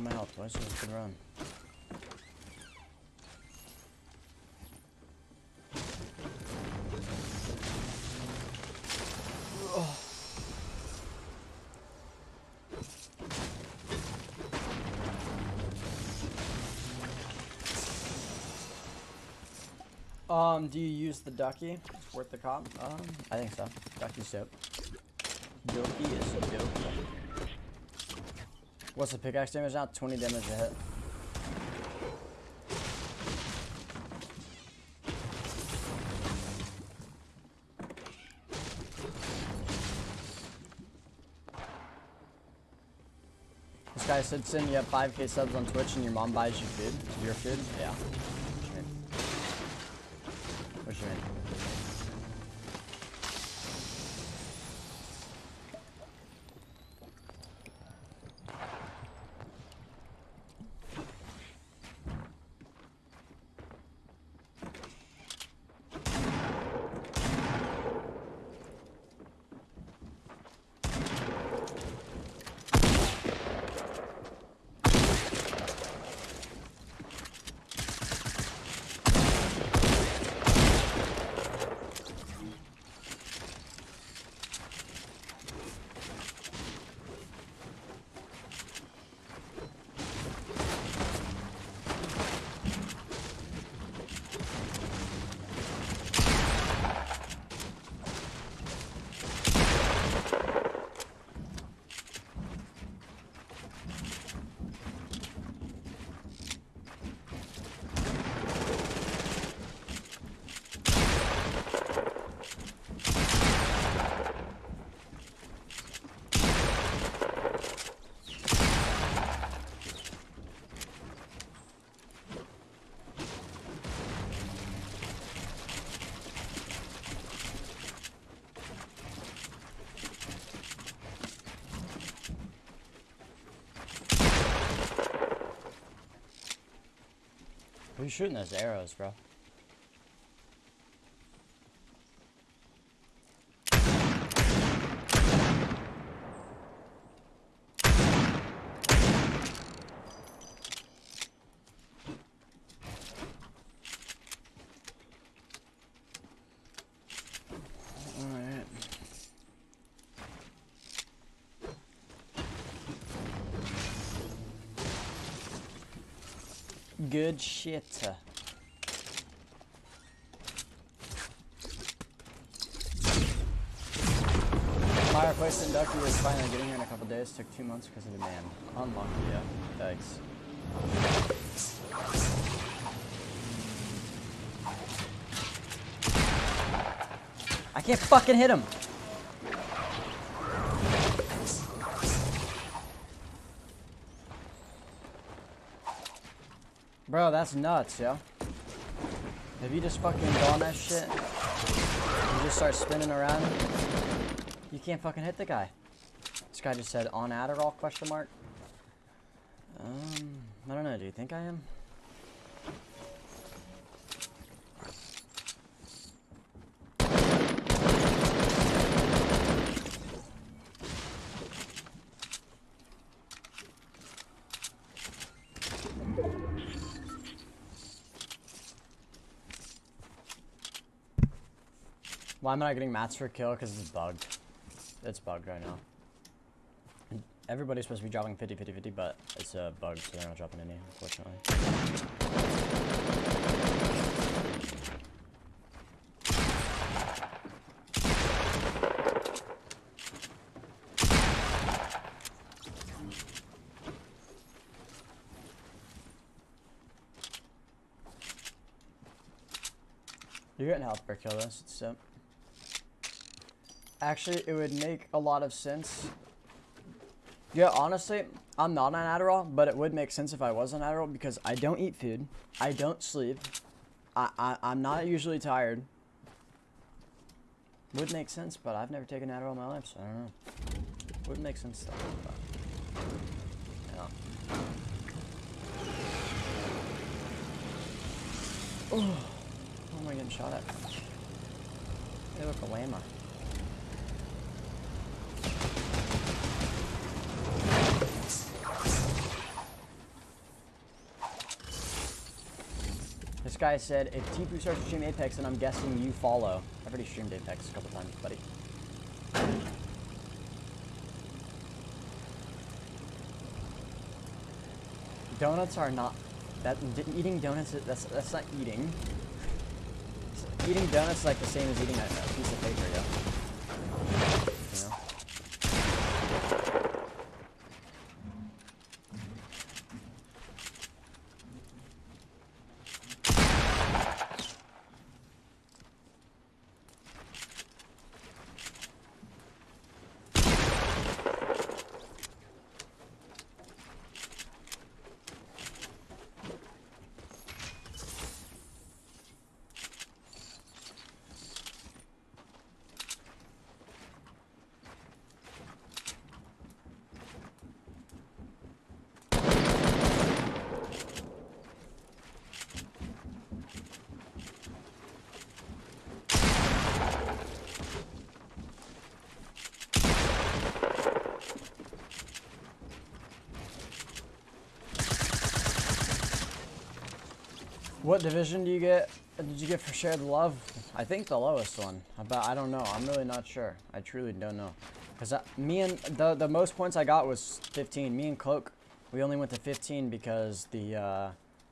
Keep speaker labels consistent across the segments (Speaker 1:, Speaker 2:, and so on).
Speaker 1: my health, boys. It was run. Um, do you use the ducky? Worth the cop? Um, I think so. Ducky's dope. Ducky is dope. What's the pickaxe damage now? 20 damage a hit. This guy said, Sin, you have 5k subs on Twitch and your mom buys you food. Your food? Yeah. What you mean? Who's shooting those arrows, bro? Good shit. My request inductee was finally getting here in a couple days. Took two months because of the demand. Unlucky, yeah. Thanks. I can't fucking hit him. Bro, that's nuts, yo. If you just fucking go that shit, you just start spinning around, you can't fucking hit the guy. This guy just said on Adderall question mark. Um, I don't know. Do you think I am? Why am I not getting mats for kill? Because it's bugged. It's bugged right now. Everybody's supposed to be dropping 50, 50, 50, but it's a uh, bug, so they're not dropping any, unfortunately. You're getting health per kill, though, so it's simp. Actually, it would make a lot of sense. Yeah, honestly, I'm not on Adderall, but it would make sense if I was on Adderall because I don't eat food. I don't sleep. I, I, I'm not usually tired. Would make sense, but I've never taken Adderall in my life, so I don't know. Would make sense though. But, yeah. Oh, who am I getting shot at? They look a llama. This guy said, if Tfue starts to stream Apex, and I'm guessing you follow. I've already streamed Apex a couple times, buddy. Donuts are not that eating donuts. That's that's not eating. Eating donuts is like the same as eating a, a piece of paper, yeah. What division do you get? Did you get for Share the Love? I think the lowest one, but I don't know. I'm really not sure. I truly don't know. Because me and the the most points I got was 15. Me and Cloak, we only went to 15 because the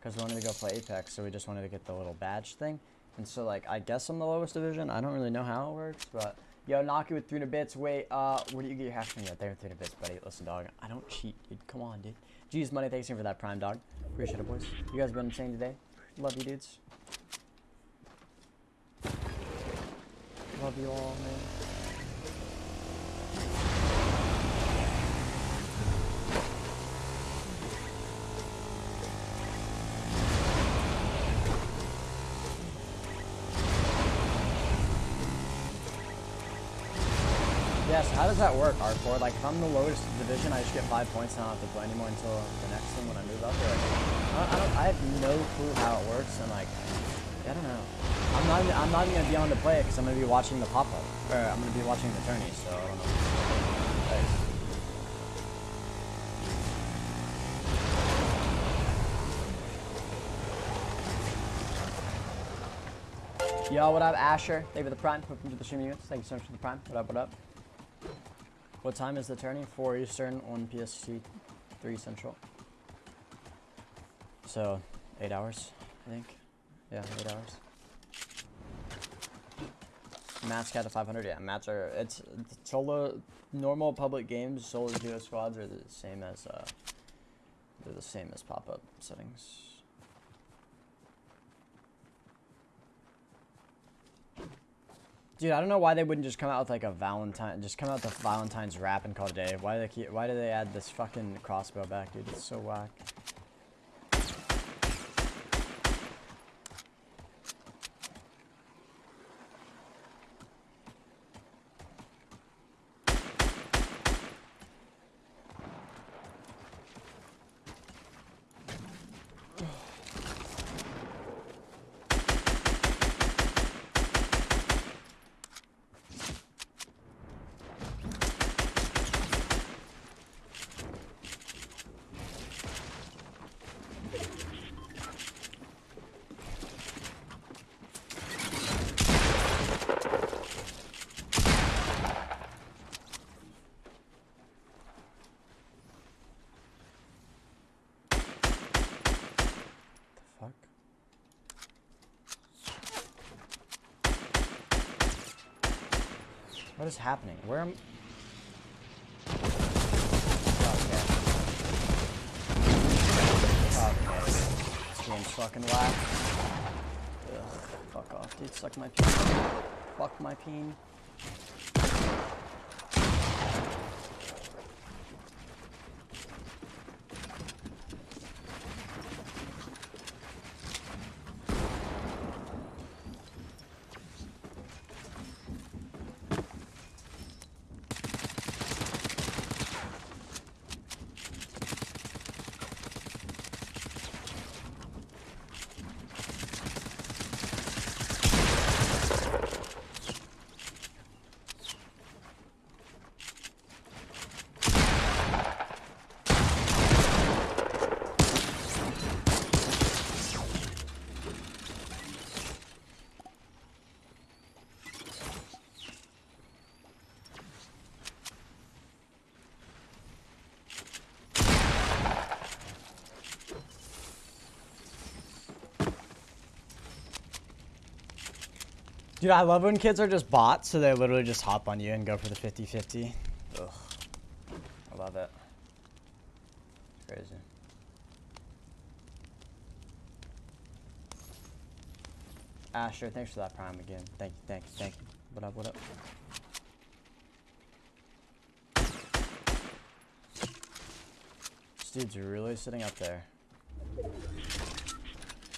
Speaker 1: because uh, we wanted to go play Apex, so we just wanted to get the little badge thing. And so like I guess I'm the lowest division. I don't really know how it works, but yo, Naki with 300 bits. Wait, uh, where do you get your hash money at? There, 300 bits, buddy. Listen, dog, I don't cheat, dude. Come on, dude. G's money. Thanks for that prime, dog. Appreciate it, boys. You guys been insane today. Love you, dudes. Love you all, man. Yes, how does that work, R4? Like, if I'm the lowest division, I just get five points and I don't have to play anymore until the next one when I move up? Or like, I, don't, I have no clue how it works, and like, I don't know. I'm not, even, I'm not even gonna be on to play it because I'm gonna be watching the pop up, or I'm gonna be watching the tourney. So. Yo, what up, Asher? Thank you for the prime. Welcome to the streaming units. Thank you so much for the prime. What up, what up? What time is the turning? 4 Eastern, 1 PST, 3 Central. So, eight hours, I think. Yeah, eight hours. Mats cat to 500. Yeah, mats are it's solo normal public games. Solo duo squads are the same as uh, they're the same as pop up settings. Dude, I don't know why they wouldn't just come out with like a Valentine, just come out with the Valentine's wrap and call it a day. Why do they keep, why do they add this fucking crossbow back, dude? It's so whack. What is happening? Where am... Okay. Okay. This game's fucking whack. Ugh, fuck off, dude. Suck my peen. Fuck my peen. Dude, I love when kids are just bots, so they literally just hop on you and go for the 50-50. Ugh. I love it. Crazy. Asher, thanks for that prime again. Thank you, thank you, thank you. What up, what up? This dude's really sitting up there.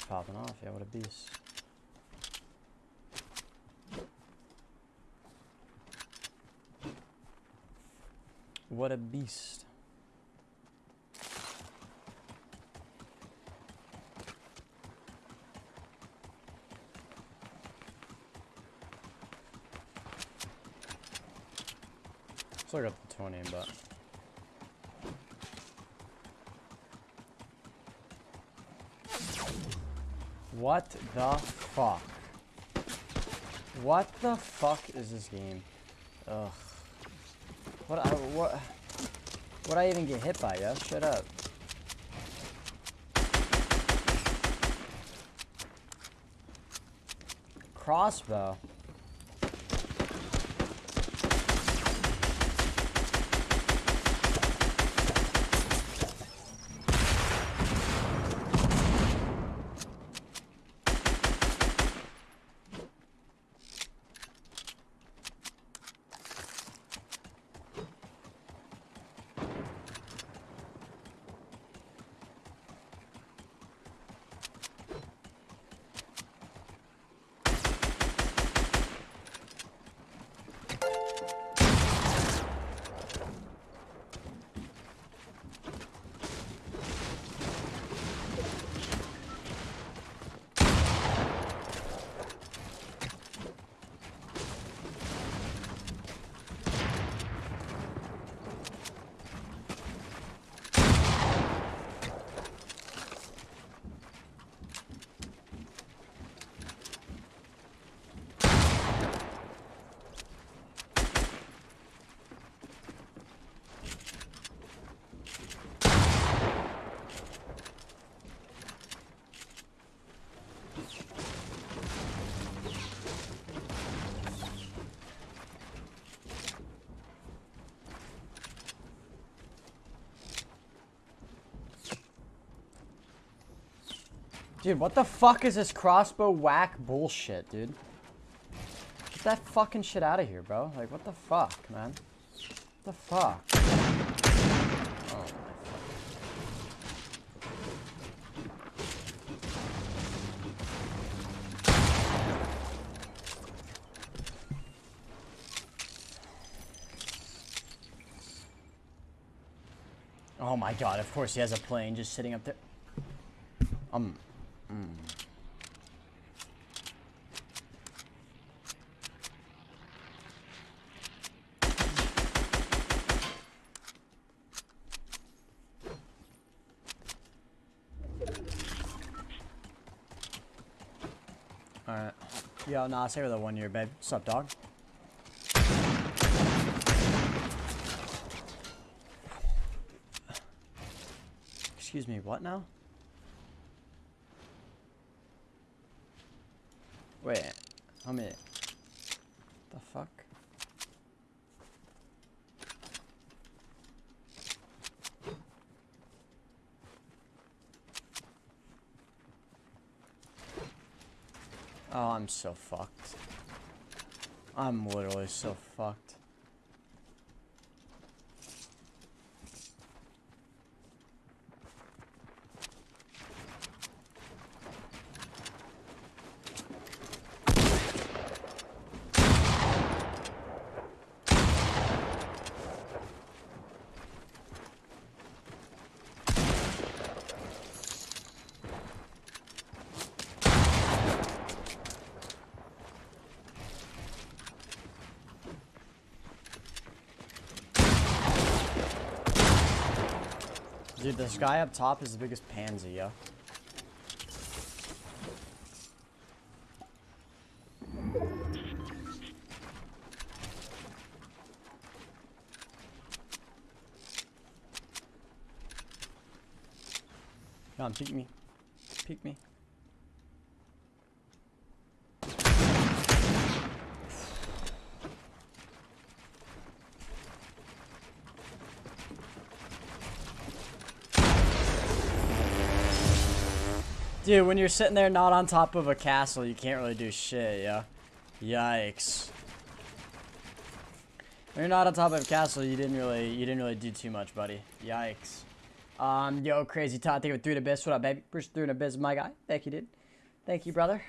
Speaker 1: Popping off, yeah, what a beast. What a beast. Still got the 20, but... What the fuck? What the fuck is this game? Ugh. What I what what I even get hit by, yo? Shut up. Crossbow. Dude, what the fuck is this crossbow whack bullshit, dude? Get that fucking shit out of here, bro. Like, what the fuck, man? What the fuck? Oh, Oh my god, of course he has a plane just sitting up there. Um, Alright. Yo, nah, say with a one year, babe. What's up, dog? Excuse me, what now? Wait, homie. The fuck? Oh, I'm so fucked. I'm literally so fucked. Dude, this guy up top is the biggest pansy, yo. Come peek me. Peek me. Dude, when you're sitting there not on top of a castle, you can't really do shit, yeah? Yikes. When you're not on top of a castle, you didn't really you didn't really do too much, buddy. Yikes. Um, yo, crazy Todd, thank you for three to biz. What up, baby? Bruce through to biz, my guy. Thank you, dude. Thank you, brother.